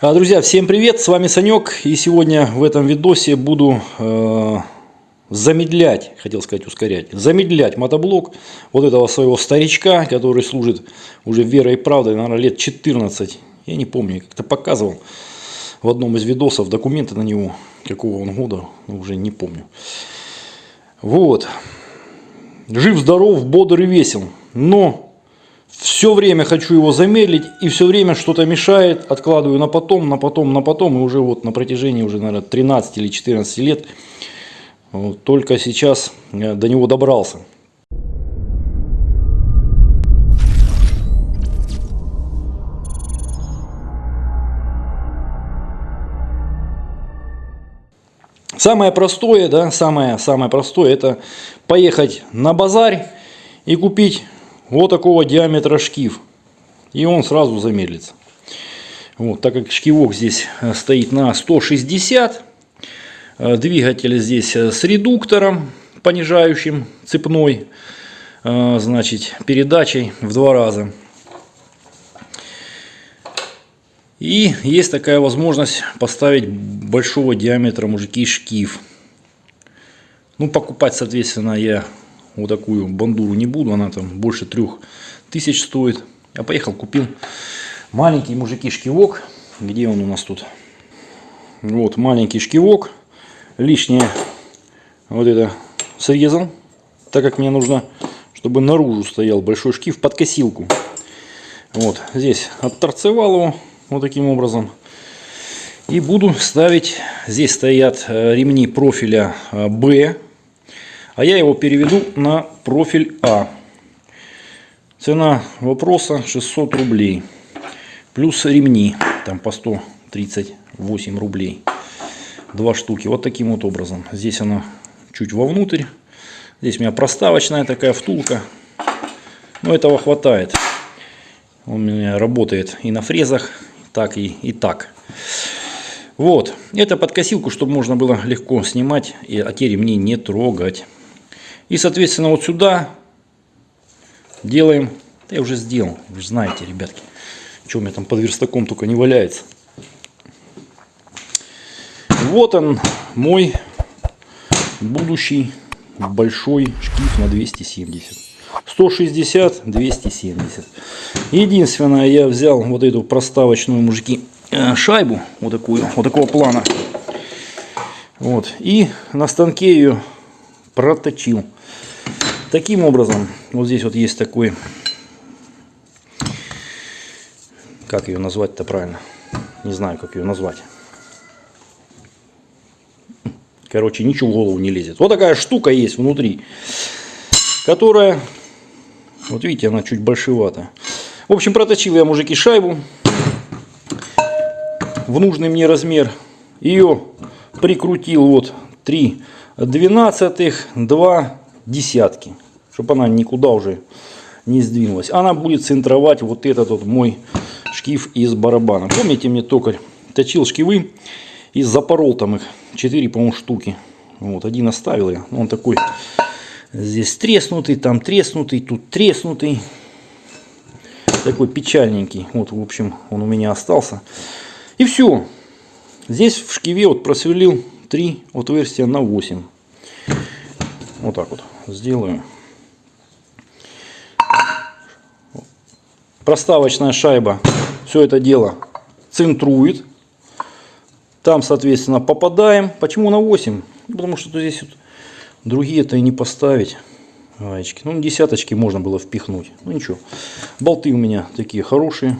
А, Друзья, всем привет, с вами Санек, и сегодня в этом видосе буду э, замедлять, хотел сказать ускорять, замедлять мотоблок вот этого своего старичка, который служит уже верой и правдой, наверное, лет 14, я не помню, как-то показывал в одном из видосов документы на него, какого он года, уже не помню. Вот, жив-здоров, бодр и весел, но все время хочу его замедлить, и все время что-то мешает, откладываю на потом, на потом, на потом, и уже вот на протяжении уже, наверное, 13 или 14 лет вот, только сейчас э, до него добрался. Самое простое, да, самое, самое простое, это поехать на базарь и купить вот такого диаметра шкив. И он сразу замедлится. Вот, так как шкивок здесь э, стоит на 160, э, двигатель здесь э, с редуктором понижающим цепной, значит, передачей в два раза. И есть такая возможность поставить большого диаметра мужики шкив. Ну, покупать, соответственно, я вот такую бандуру не буду, она там больше трех тысяч стоит. Я поехал, купил маленький мужики шкивок. Где он у нас тут? Вот маленький шкивок. Лишнее вот это срезал, так как мне нужно, чтобы наружу стоял большой шкив под косилку. Вот здесь отторцевал его вот таким образом. И буду ставить, здесь стоят э, ремни профиля B э, а я его переведу на профиль А. Цена вопроса 600 рублей. Плюс ремни, там по 138 рублей. Два штуки, вот таким вот образом. Здесь она чуть вовнутрь. Здесь у меня проставочная такая втулка. Но этого хватает. Он у меня работает и на фрезах, так и, и так. Вот. Это под косилку, чтобы можно было легко снимать, а те ремни не трогать. И, соответственно, вот сюда делаем. Я уже сделал, вы знаете, ребятки. Что у меня там под верстаком только не валяется. Вот он, мой будущий большой шкив на 270. 160, 270. Единственное, я взял вот эту проставочную, мужики, э, шайбу, вот такую, вот такого плана. Вот. И на станке ее проточил. Таким образом, вот здесь вот есть такой, как ее назвать-то правильно, не знаю, как ее назвать. Короче, ничего в голову не лезет. Вот такая штука есть внутри, которая, вот видите, она чуть большевата. В общем, проточил я, мужики, шайбу в нужный мне размер. Ее прикрутил вот 3 двенадцатых, 2 десятки, чтобы она никуда уже не сдвинулась. Она будет центровать вот этот вот мой шкив из барабана. Помните, мне токарь точил шкивы и запорол там их 4, по-моему, штуки. Вот, один оставил я. Он такой здесь треснутый, там треснутый, тут треснутый. Такой печальненький. Вот, в общем, он у меня остался. И все. Здесь в шкиве вот просверлил 3 отверстия на 8. Вот так вот сделаю. Проставочная шайба все это дело центрует. Там, соответственно, попадаем. Почему на 8? Потому что здесь вот другие-то и не поставить. Гаечки. Ну, десяточки можно было впихнуть. Ну, ничего. Болты у меня такие хорошие.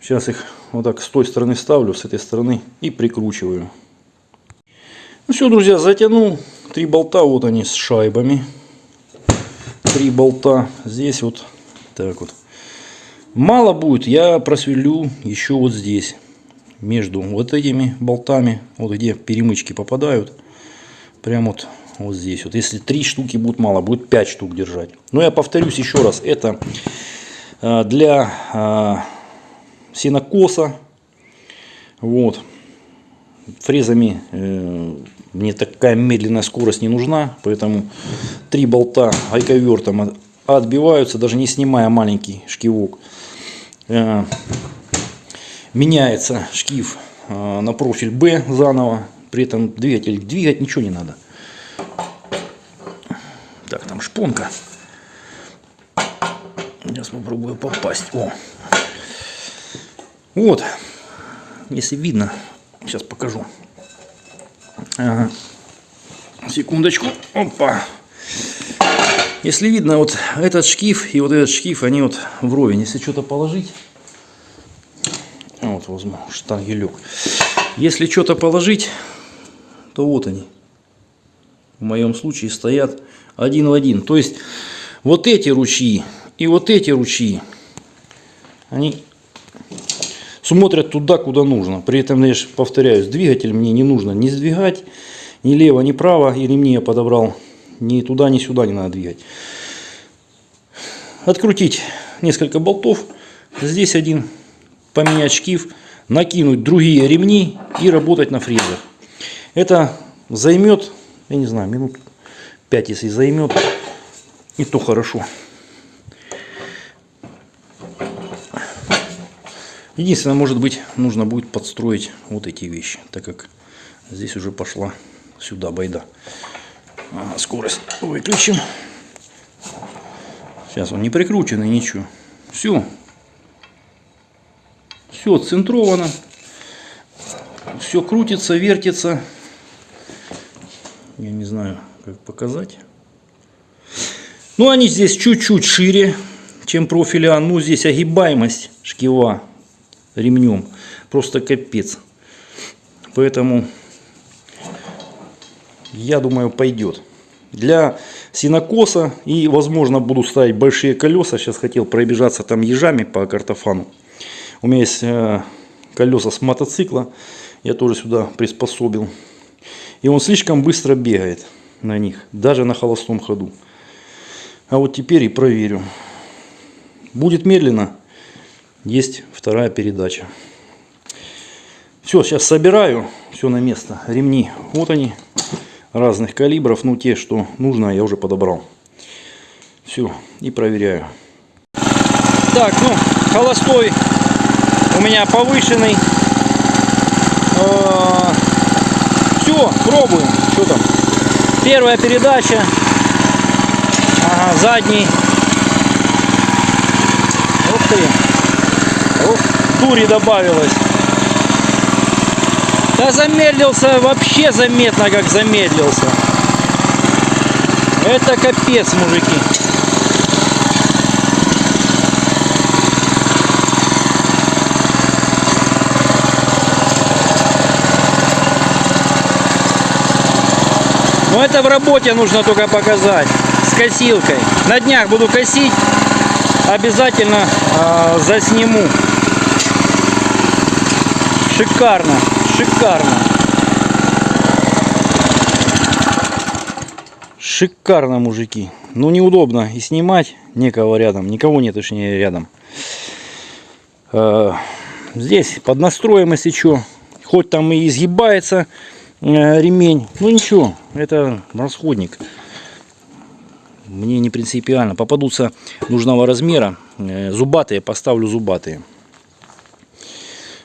Сейчас их вот так с той стороны ставлю, с этой стороны и прикручиваю. Ну все, друзья, затянул. Три болта, вот они с шайбами. Три болта. Здесь вот так вот. Мало будет, я просверлю еще вот здесь. Между вот этими болтами, вот где перемычки попадают. Прям вот, вот здесь. Вот если три штуки будет мало, будет пять штук держать. Но я повторюсь еще раз, это э, для э, сенокоса. Вот. Фрезами э, мне такая медленная скорость не нужна, поэтому три болта гайковертом отбиваются, даже не снимая маленький шкивок. Э, меняется шкив э, на профиль B заново. При этом двигатель двигать ничего не надо. Так, там шпонка. Сейчас попробую попасть. О. Вот. Если видно, сейчас покажу. Секундочку. Опа. Если видно, вот этот шкив и вот этот шкив, они вот вровень. Если что-то положить, вот возьму штангелек. Если что-то положить, то вот они. В моем случае стоят один в один. То есть вот эти ручьи и вот эти ручьи, они смотрят туда, куда нужно. При этом, я повторяюсь, двигатель мне не нужно не сдвигать, ни лево, ни право, и ремни я подобрал ни туда, ни сюда не надо двигать. Открутить несколько болтов, здесь один, поменять шкив, накинуть другие ремни и работать на фрезах. Это займет, я не знаю, минут 5, если займет, и то хорошо. Единственное, может быть, нужно будет подстроить вот эти вещи, так как здесь уже пошла сюда байда. Ага, скорость выключим. Сейчас он не прикрученный, ничего. Все. Все центровано. Все крутится, вертится. Я не знаю, как показать. Ну, они здесь чуть-чуть шире, чем профиля. Ну, здесь огибаемость шкива ремнем. Просто капец. Поэтому я думаю, пойдет. Для синокоса и, возможно, буду ставить большие колеса. Сейчас хотел пробежаться там ежами по картофану. У меня есть э, колеса с мотоцикла. Я тоже сюда приспособил. И он слишком быстро бегает на них, даже на холостом ходу. А вот теперь и проверю. Будет медленно. Есть вторая передача. Все, сейчас собираю все на место. Ремни, вот они разных калибров, ну те, что нужно, я уже подобрал. Все, и проверяю. Так, ну, холостой у меня повышенный. А, Все, пробуем. Что там? Первая передача. Ага, задний. Дури добавилось. Да замедлился вообще заметно, как замедлился. Это капец, мужики. Но это в работе нужно только показать. С косилкой. На днях буду косить. Обязательно э, засниму. Шикарно шикарно. Шикарно, мужики. Ну, неудобно и снимать. Некого рядом. Никого нет, точнее, рядом. Э, здесь под настроем, если что. Хоть там и изгибается э, ремень. Ну, ничего. Это расходник. Мне не принципиально. Попадутся нужного размера. Э, зубатые, поставлю зубатые.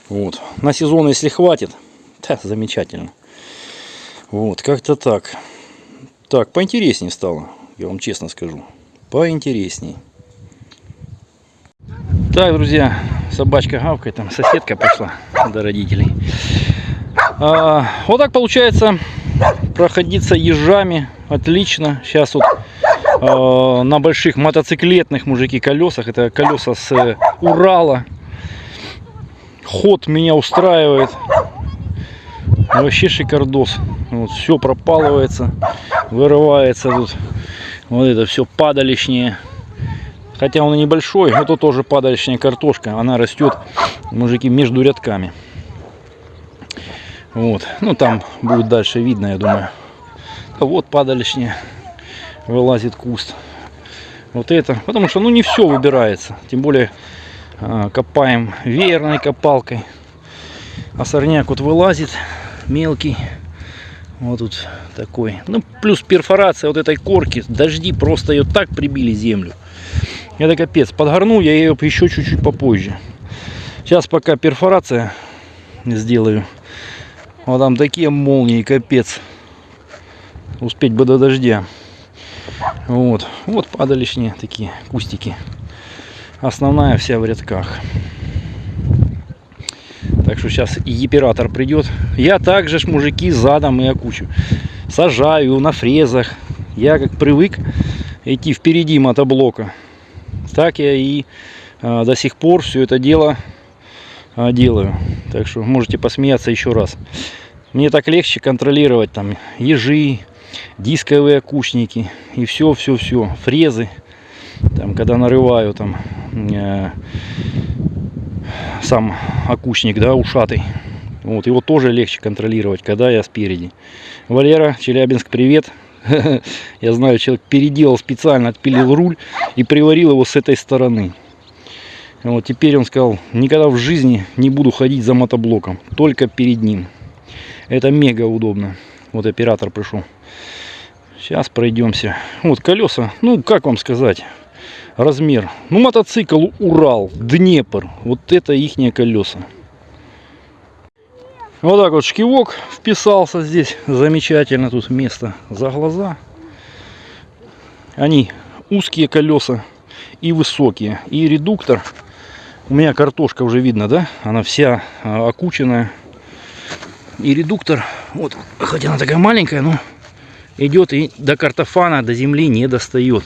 Вот. На сезон, если хватит, да, замечательно. Вот, как-то так. Так, поинтереснее стало, я вам честно скажу. Поинтересней. Так, друзья, собачка гавкает, там соседка пришла до родителей. А, вот так получается проходиться ежами. Отлично. Сейчас вот а, на больших мотоциклетных мужики колесах. Это колеса с э, Урала. Ход меня устраивает. Вообще шикардос. Вот, все пропалывается, вырывается тут. Вот это все падалищнее. Хотя он и небольшой, это тоже падалищная картошка. Она растет, мужики, между рядками. Вот. Ну, там будет дальше видно, я думаю. А вот падалищная. Вылазит куст. Вот это. Потому что, ну, не все выбирается. Тем более, копаем веерной копалкой. А сорняк вот вылазит мелкий. Вот тут такой. Ну, плюс перфорация вот этой корки. Дожди просто ее так прибили землю. Это капец. Подгорну я ее еще чуть-чуть попозже. Сейчас пока перфорация сделаю. Вот там такие молнии, капец. Успеть бы до дождя. Вот, вот падалищные такие кустики. Основная вся в рядках. Так что сейчас и оператор придет. Я также ж мужики задом и окучу. Сажаю на фрезах. Я как привык идти впереди мотоблока. Так я и а, до сих пор все это дело а, делаю. Так что можете посмеяться еще раз. Мне так легче контролировать там ежи, дисковые окучники и все, все, все, фрезы. Там, когда нарываю там э, сам окучник, да, ушатый. Вот, его тоже легче контролировать, когда я спереди. Валера, Челябинск, привет. Я знаю, человек переделал специально, отпилил руль и приварил его с этой стороны. Вот теперь он сказал, никогда в жизни не буду ходить за мотоблоком, только перед ним. Это мега удобно. Вот оператор пришел. Сейчас пройдемся. Вот колеса, ну как вам сказать, размер. Ну мотоцикл Урал, Днепр. Вот это ихние колеса. Вот так вот шкивок вписался здесь. Замечательно тут место за глаза. Они узкие колеса и высокие. И редуктор. У меня картошка уже видно, да? Она вся а, окученная. И редуктор, вот, хотя она такая маленькая, но идет и до картофана, до земли не достает.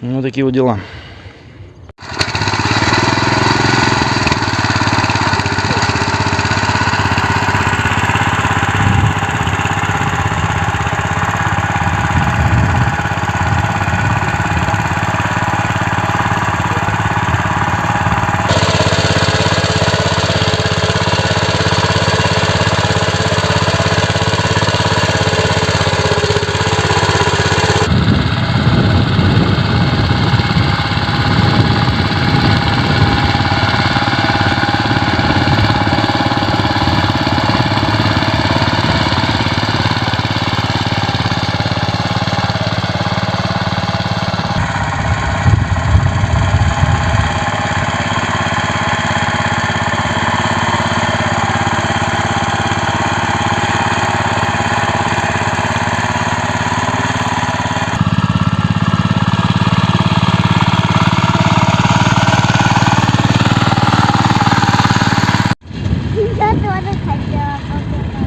Ну, такие вот дела. Я тоже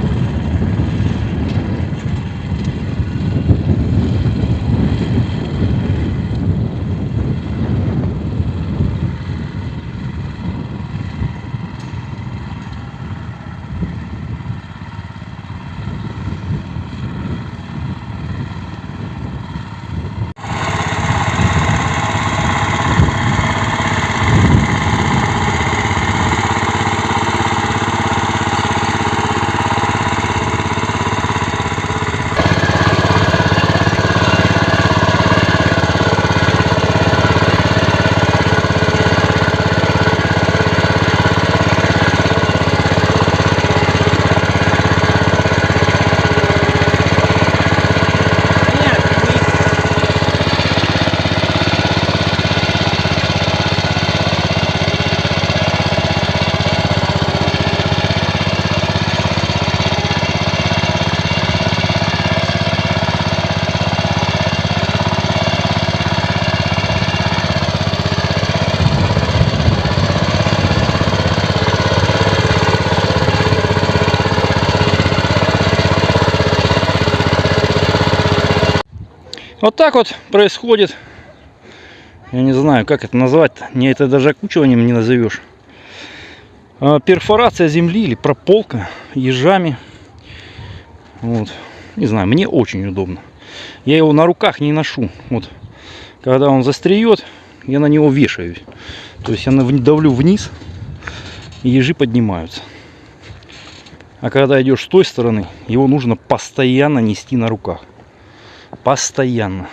Вот так вот происходит. Я не знаю, как это назвать. -то. Не это даже окучиванием не назовешь. А, Перфорация земли или прополка ежами. Вот. Не знаю, мне очень удобно. Я его на руках не ношу. Вот. Когда он застреет, я на него вешаюсь. То есть я давлю вниз, и ежи поднимаются. А когда идешь с той стороны, его нужно постоянно нести на руках. Постоянно.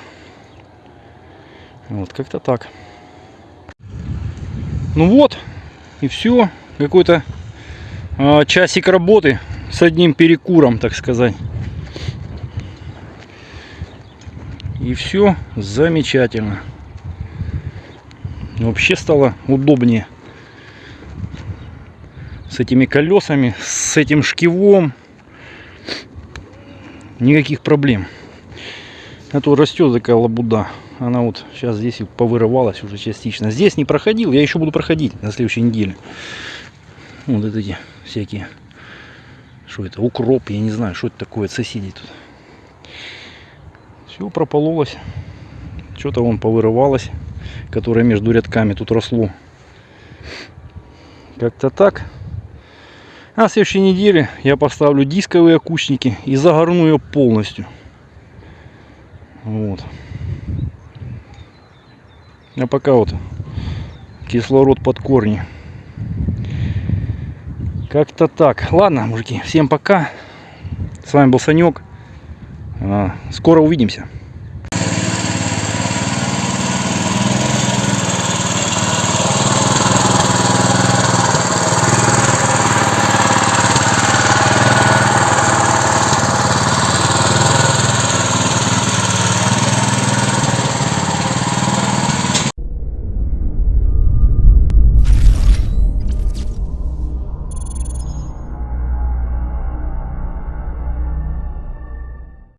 Вот как-то так. Ну вот, и все. Какой-то а, часик работы с одним перекуром, так сказать. И все замечательно. Вообще стало удобнее с этими колесами, с этим шкивом. Никаких проблем. А то растет такая лабуда. Она вот сейчас здесь и повырывалась уже частично. Здесь не проходил, я еще буду проходить на следующей неделе. Вот эти всякие. Что это? Укроп, я не знаю, что это такое от соседей тут. Все пропололось. Что-то вон повырывалось, которое между рядками тут росло. Как-то так. На следующей неделе я поставлю дисковые окучники и загорну ее полностью. Вот. А пока вот кислород под корни. Как-то так. Ладно, мужики, всем пока. С вами был Санек. А, Скоро увидимся.